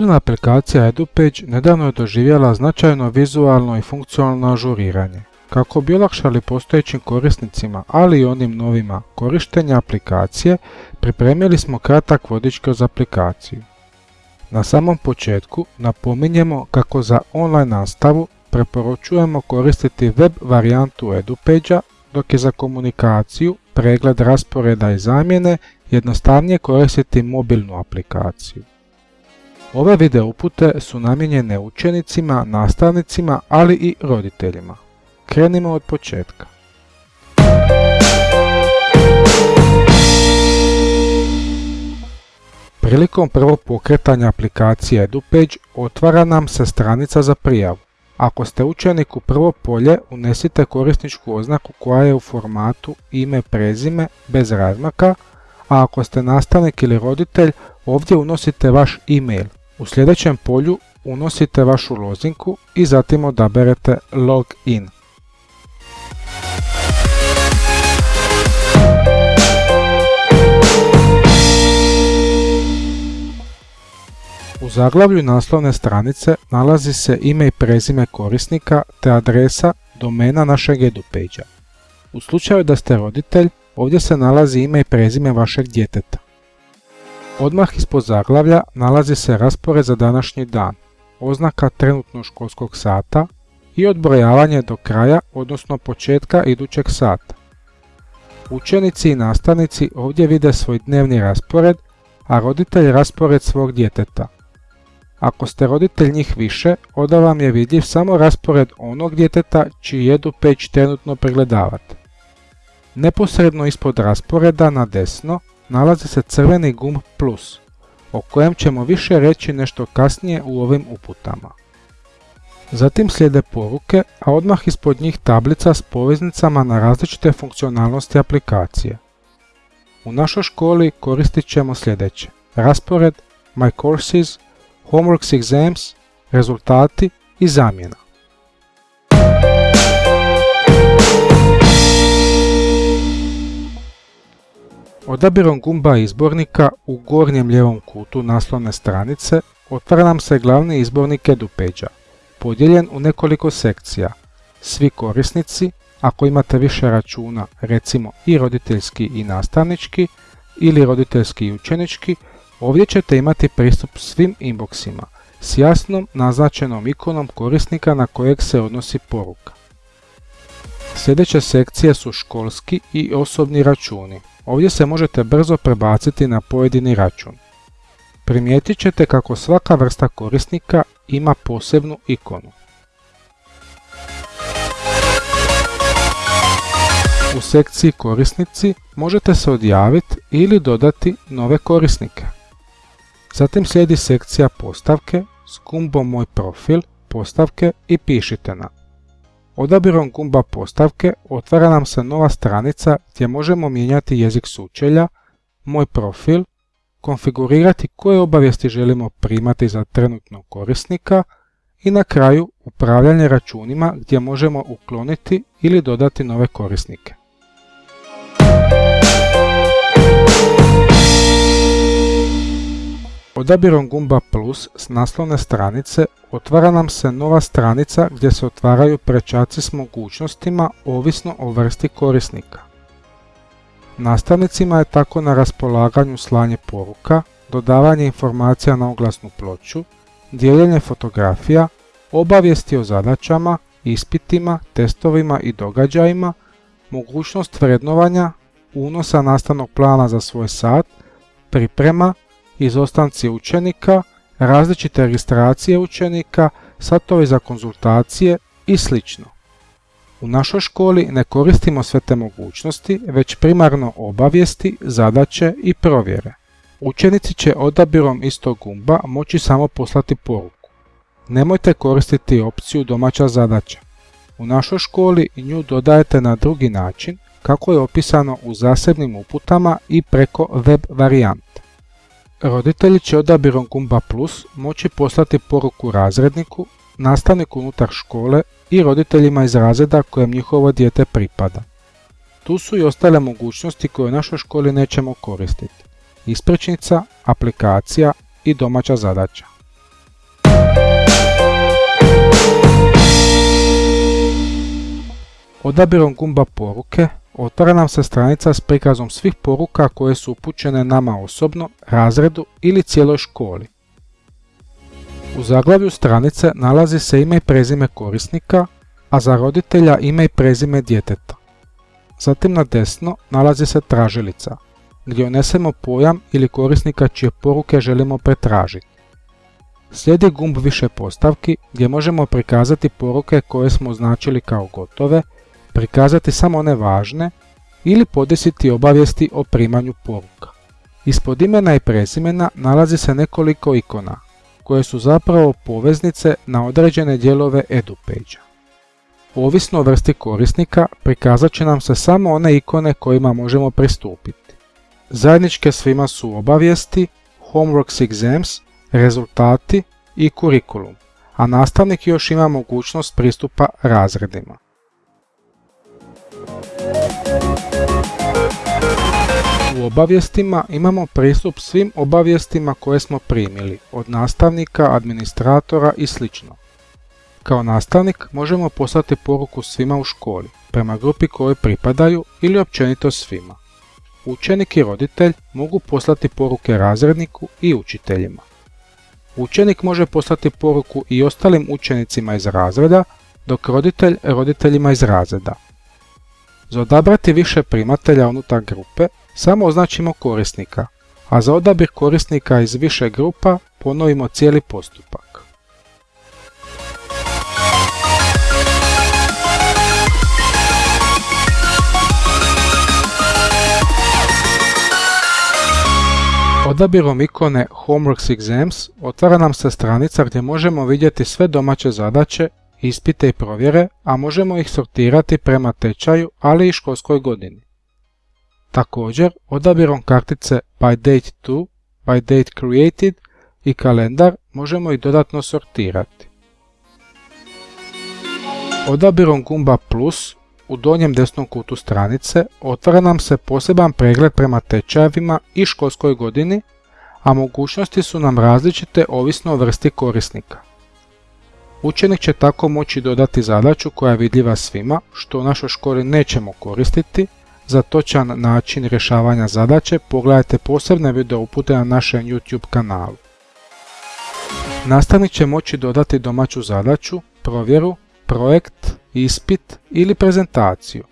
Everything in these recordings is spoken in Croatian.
Mobilna aplikacija EduPage nedavno je doživjela značajno vizualno i funkcionalno ažuriranje. Kako bi olakšali postojećim korisnicima, ali i onim novima korištenja aplikacije, pripremili smo kratak vodič kroz aplikaciju. Na samom početku napominjemo kako za online nastavu preporučujemo koristiti web varijantu EduPage-a, dok je za komunikaciju, pregled rasporeda i zamjene jednostavnije koristiti mobilnu aplikaciju. Ove video upute su namijenjene učenicima, nastavnicima, ali i roditeljima. Krenimo od početka. Prilikom prvog pokretanja aplikacije EduPage otvara nam se stranica za prijavu. Ako ste učenik u prvo polje, unesite korisničku oznaku koja je u formatu ime prezime bez razmaka, a ako ste nastavnik ili roditelj, ovdje unosite vaš e-mail. U sljedećem polju unosite vašu lozinku i zatim odaberete Login. U zaglavlju naslovne stranice nalazi se ime i prezime korisnika te adresa domena našeg EduPage-a. U slučaju da ste roditelj, ovdje se nalazi ime i prezime vašeg djeteta. Odmah ispod zaglavlja nalazi se raspored za današnji dan, oznaka trenutnog školskog sata i odbrojavanje do kraja, odnosno početka idućeg sata. Učenici i nastavnici ovdje vide svoj dnevni raspored, a roditelj raspored svog djeteta. Ako ste roditelj njih više, onda vam je vidljiv samo raspored onog djeteta čiji jedu peć trenutno pregledavate. Neposredno ispod rasporeda na desno nalazi se crveni gumb plus, o kojem ćemo više reći nešto kasnije u ovim uputama. Zatim slijede poruke, a odmah ispod njih tablica s poveznicama na različite funkcionalnosti aplikacije. U našoj školi koristit ćemo sljedeće. Raspored, My Courses, Homeworks Exams, rezultati i zamjena. Odabirom gumba izbornika u gornjem lijevom kutu naslovne stranice otvara nam se glavni izbornik EduPage-a, podijeljen u nekoliko sekcija. Svi korisnici, ako imate više računa, recimo i roditeljski i nastavnički, ili roditeljski i učenički, ovdje ćete imati pristup svim inboxima s jasnom naznačenom ikonom korisnika na kojeg se odnosi poruka. Sljedeće sekcije su školski i osobni računi. Ovdje se možete brzo prebaciti na pojedini račun. Primijetit ćete kako svaka vrsta korisnika ima posebnu ikonu. U sekciji korisnici možete se odjaviti ili dodati nove korisnike. Zatim slijedi sekcija postavke s gumbom Moj profil, postavke i pišite na. Odabirom gumba postavke otvara nam se nova stranica gdje možemo mijenjati jezik sučelja, Moj profil, konfigurirati koje obavijesti želimo primati za trenutnog korisnika i na kraju upravljanje računima gdje možemo ukloniti ili dodati nove korisnike. Odabirom gumba plus s naslovne stranice otvara nam se nova stranica gdje se otvaraju prečaci s mogućnostima ovisno o vrsti korisnika. Nastavnicima je tako na raspolaganju slanje poruka, dodavanje informacija na oglasnu ploču, dijeljenje fotografija, obavijesti o zadaćama, ispitima, testovima i događajima, mogućnost vrednovanja, unosa nastavnog plana za svoj sat, priprema, izostanci učenika, različite registracije učenika, satovi za konzultacije i sl. U našoj školi ne koristimo sve te mogućnosti, već primarno obavijesti, zadaće i provjere. Učenici će odabirom istog gumba moći samo poslati poruku. Nemojte koristiti opciju domaća zadaća. U našoj školi nju dodajete na drugi način, kako je opisano u zasebnim uputama i preko web varijante. Roditelji će odabirom gumba plus moći poslati poruku razredniku, nastavniku unutar škole i roditeljima iz razreda kojem njihovo dijete pripada. Tu su i ostale mogućnosti koje u našoj školi nećemo koristiti. Ispričnica, aplikacija i domaća zadaća. Odabirom gumba poruke otvara nam se stranica s prikazom svih poruka koje su upućene nama osobno, razredu ili cijeloj školi. U zaglavlju stranice nalazi se ime i prezime korisnika, a za roditelja ime i prezime djeteta. Zatim na desno nalazi se tražilica, gdje unesemo pojam ili korisnika čije poruke želimo pretražiti. Slijedi gumb više postavki gdje možemo prikazati poruke koje smo označili kao gotove, prikazati samo one važne ili podesiti obavijesti o primanju poruka. Ispod imena i prezimena nalazi se nekoliko ikona, koje su zapravo poveznice na određene dijelove EduPage. Ovisno o vrsti korisnika prikazat će nam se samo one ikone kojima možemo pristupiti. Zajedničke svima su obavijesti, Homeworks Exams, rezultati i kurikulum, a nastavnik još ima mogućnost pristupa razredima. U obavijestima imamo pristup svim obavijestima koje smo primili, od nastavnika, administratora i sl. Kao nastavnik možemo poslati poruku svima u školi, prema grupi kojoj pripadaju ili općenito svima. Učenik i roditelj mogu poslati poruke razredniku i učiteljima. Učenik može poslati poruku i ostalim učenicima iz razreda, dok roditelj roditeljima iz razreda. Za odabrati više primatelja unutar grupe samo označimo korisnika, a za odabir korisnika iz više grupa ponovimo cijeli postupak. Odabirom ikone Homeworks Exams otvara nam se stranica gdje možemo vidjeti sve domaće zadaće, ispite i provjere, a možemo ih sortirati prema tečaju, ali i školskoj godini. Također, odabirom kartice By Date To, By Date Created i kalendar možemo ih dodatno sortirati. Odabirom gumba Plus u donjem desnom kutu stranice otvara nam se poseban pregled prema tečajevima i školskoj godini, a mogućnosti su nam različite ovisno o vrsti korisnika. Učenik će tako moći dodati zadaću koja je vidljiva svima, što u našoj školi nećemo koristiti. Za točan način rješavanja zadaće pogledajte posebne video upute na našem YouTube kanalu. Nastavnik će moći dodati domaću zadaću, provjeru, projekt, ispit ili prezentaciju.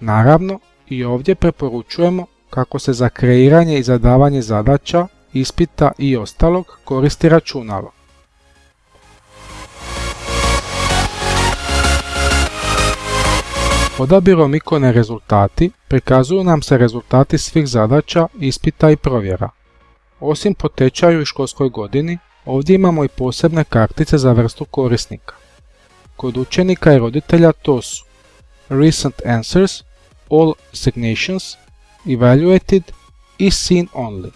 Naravno, i ovdje preporučujemo kako se za kreiranje i zadavanje zadaća, ispita i ostalog koristi računalo. Odabirom ikone rezultati prikazuju nam se rezultati svih zadaća, ispita i provjera. Osim po tečaju i školskoj godini, ovdje imamo i posebne kartice za vrstu korisnika. Kod učenika i roditelja to su Recent Answers, All Assignations, Evaluated i Seen Only.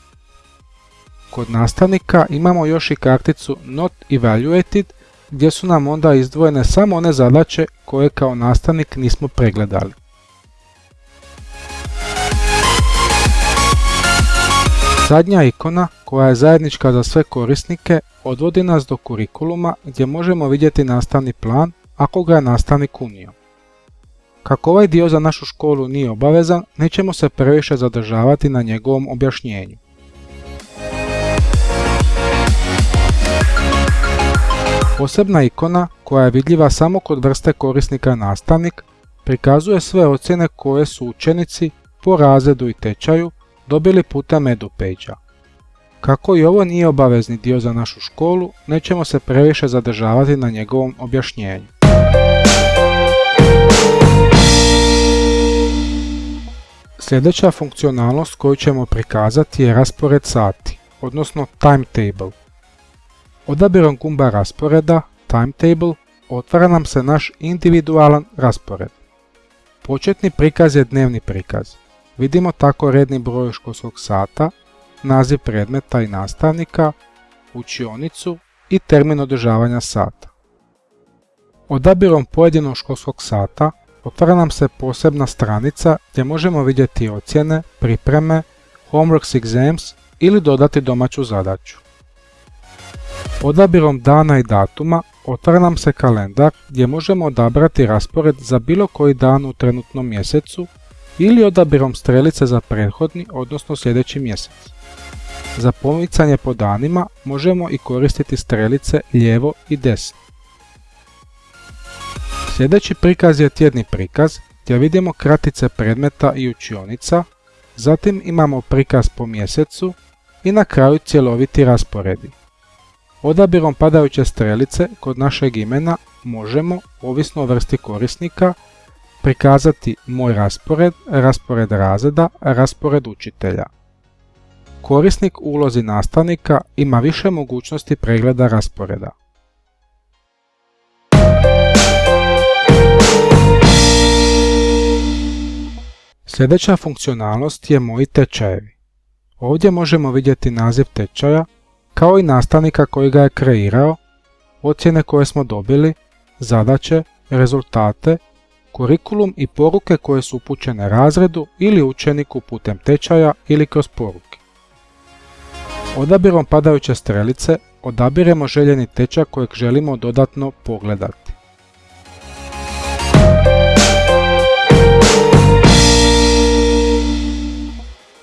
Kod nastavnika imamo još i karticu Not Evaluated gdje su nam onda izdvojene samo one zadaće koje kao nastavnik nismo pregledali. Zadnja ikona, koja je zajednička za sve korisnike, odvodi nas do kurikuluma gdje možemo vidjeti nastavni plan ako ga je nastavnik unio. Kako ovaj dio za našu školu nije obavezan, nećemo se previše zadržavati na njegovom objašnjenju. Posebna ikona, koja je vidljiva samo kod vrste korisnika nastavnik, prikazuje sve ocjene koje su učenici po razredu i tečaju dobili putem EduPage-a. Kako i ovo nije obavezni dio za našu školu, nećemo se previše zadržavati na njegovom objašnjenju. Sljedeća funkcionalnost koju ćemo prikazati je raspored sati, odnosno timetable. Odabirom gumba rasporeda, timetable, otvara nam se naš individualan raspored. Početni prikaz je dnevni prikaz. Vidimo tako redni broj školskog sata, naziv predmeta i nastavnika, učionicu i termin održavanja sata. Odabirom pojedinog školskog sata otvara nam se posebna stranica gdje možemo vidjeti ocjene, pripreme, homeworks exams ili dodati domaću zadaću. Odabirom dana i datuma otvara nam se kalendar gdje možemo odabrati raspored za bilo koji dan u trenutnom mjesecu ili odabirom strelice za prethodni, odnosno sljedeći mjesec. Za pomicanje po danima možemo i koristiti strelice lijevo i desno. Sljedeći prikaz je tjedni prikaz gdje vidimo kratice predmeta i učionica, zatim imamo prikaz po mjesecu i na kraju cjeloviti rasporedi. Odabirom padajuće strelice kod našeg imena možemo, ovisno o vrsti korisnika, prikazati Moj raspored, raspored razreda, raspored učitelja. Korisnik u ulozi nastavnika ima više mogućnosti pregleda rasporeda. Sljedeća funkcionalnost je Moji tečajevi. Ovdje možemo vidjeti naziv tečaja, kao i nastavnika koji ga je kreirao, ocjene koje smo dobili, zadaće, rezultate, kurikulum i poruke koje su upućene razredu ili učeniku putem tečaja ili kroz poruke. Odabirom padajuće strelice odabiremo željeni tečaj kojeg želimo dodatno pogledati.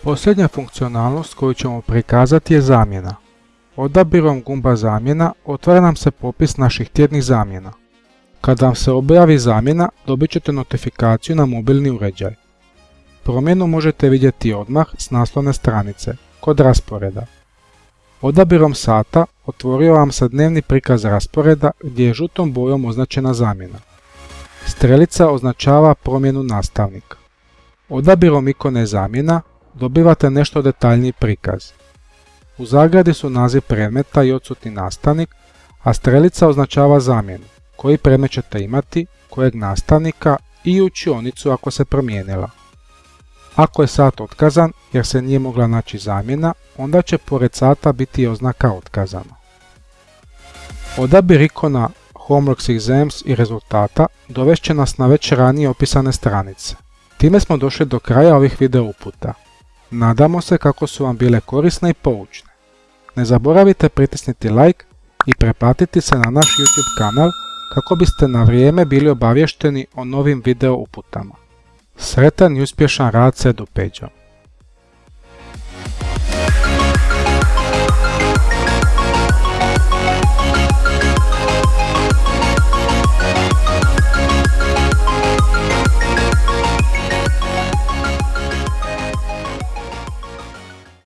Posljednja funkcionalnost koju ćemo prikazati je zamjena. Odabirom gumba zamjena otvara nam se popis naših tjednih zamjena. Kada vam se objavi zamjena, dobit ćete notifikaciju na mobilni uređaj. Promjenu možete vidjeti odmah s naslovne stranice, kod rasporeda. Odabirom sata otvorio vam se dnevni prikaz rasporeda gdje je žutom bojom označena zamjena. Strelica označava promjenu nastavnika. Odabirom ikone zamjena dobivate nešto detaljniji prikaz. U zagradi su naziv predmeta i odsutni nastavnik, a strelica označava zamjenu, koji predmet ćete imati, kojeg nastavnika i učionicu ako se promijenila. Ako je sat otkazan jer se nije mogla naći zamjena, onda će pored sata biti oznaka otkazano. Odabir ikona Homeworks Exams i rezultata dovešće nas na već ranije opisane stranice. Time smo došli do kraja ovih video uputa. Nadamo se kako su vam bile korisne i poučne. Ne zaboravite pritisniti like i preplatiti se na naš YouTube kanal kako biste na vrijeme bili obavješteni o novim video uputama. Sretan i uspješan rad s EduPage-om!